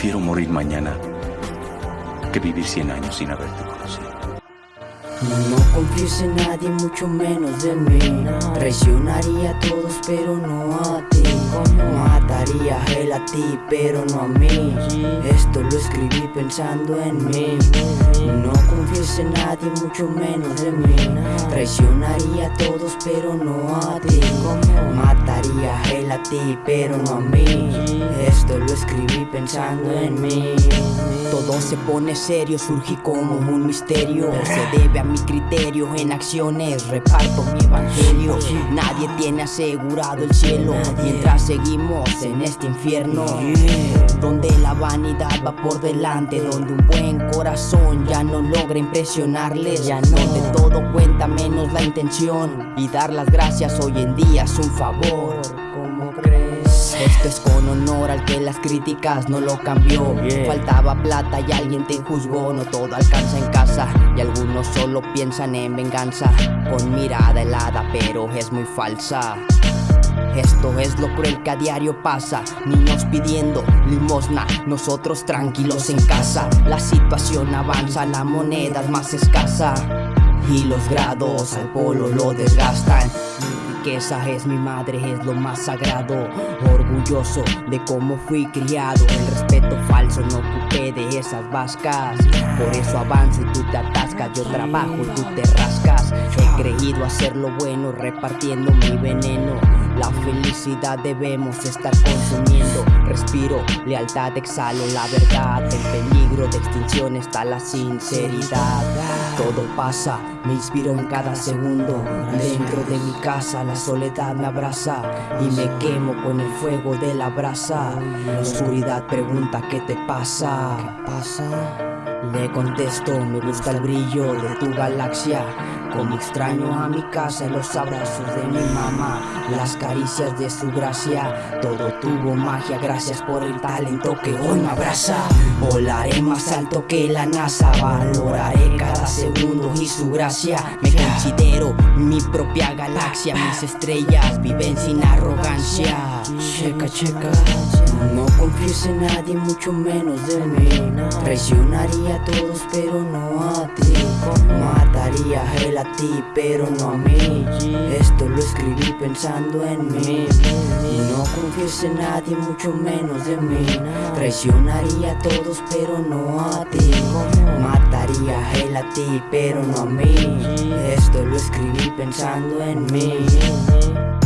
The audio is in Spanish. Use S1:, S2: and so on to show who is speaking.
S1: Prefiero morir mañana que vivir cien años sin haberte conocido.
S2: No confíes en nadie, mucho menos de mí. Traicionaría a todos, pero no a ti. Mataría a él a ti, pero no a mí. Esto lo escribí pensando en mí. No confíes en nadie, mucho menos de mí. Traicionaría a todos, pero no a ti. Mataría a él a ti, pero no a mí. Esto escribí pensando en mí. Todo se pone serio, surgí como un misterio. Se debe a mi criterio En acciones reparto mi evangelio. Nadie tiene asegurado el cielo Mientras seguimos en este infierno. Donde la vanidad va por delante Donde un buen corazón ya no logra impresionarles. Ya no de todo cuenta menos la intención. Y dar las gracias hoy en día es un favor. Esto es con honor al que las críticas no lo cambió. Faltaba plata y alguien te juzgó. No todo alcanza en casa Y algunos solo piensan en venganza. Con mirada helada pero es muy falsa. Esto es lo cruel que a diario pasa. Niños pidiendo limosna Nosotros tranquilos en casa. La situación avanza, la moneda es más escasa. Y los grados al polo lo desgastan riqueza es mi madre, es lo más sagrado. Orgulloso de cómo fui criado. El respeto falso no ocupé de esas vascas. Por eso avanzo y tú te atascas. Yo trabajo y tú te rascas. He creído hacer lo bueno repartiendo mi veneno la felicidad debemos estar consumiendo. Respiro, lealtad, exhalo la verdad. En peligro de extinción está la sinceridad. Todo pasa, me inspiro en cada segundo. Dentro de mi casa la soledad me abraza Y me quemo con el fuego de la brasa. La oscuridad pregunta ¿qué te pasa? ¿Qué pasa? Le contesto, me gusta el brillo de tu galaxia Como extraño a mi casa los abrazos de mi mamá Las caricias de su gracia. Todo tuvo magia, gracias por el talento que hoy me abraza. Volaré más alto que la NASA Valoraré cada segundo y su gracia. Me considero mi propia galaxia Mis estrellas viven sin arrogancia. Checa, checa. No confíes en nadie, mucho menos de mí. Traicionaría a todos pero no a ti A él a ti pero no a mí. Esto lo escribí pensando en mí. No confíes en nadie mucho menos de mí. Traicionaría a todos pero no a ti. Mataría a él a ti pero no a mí. Esto lo escribí pensando en mí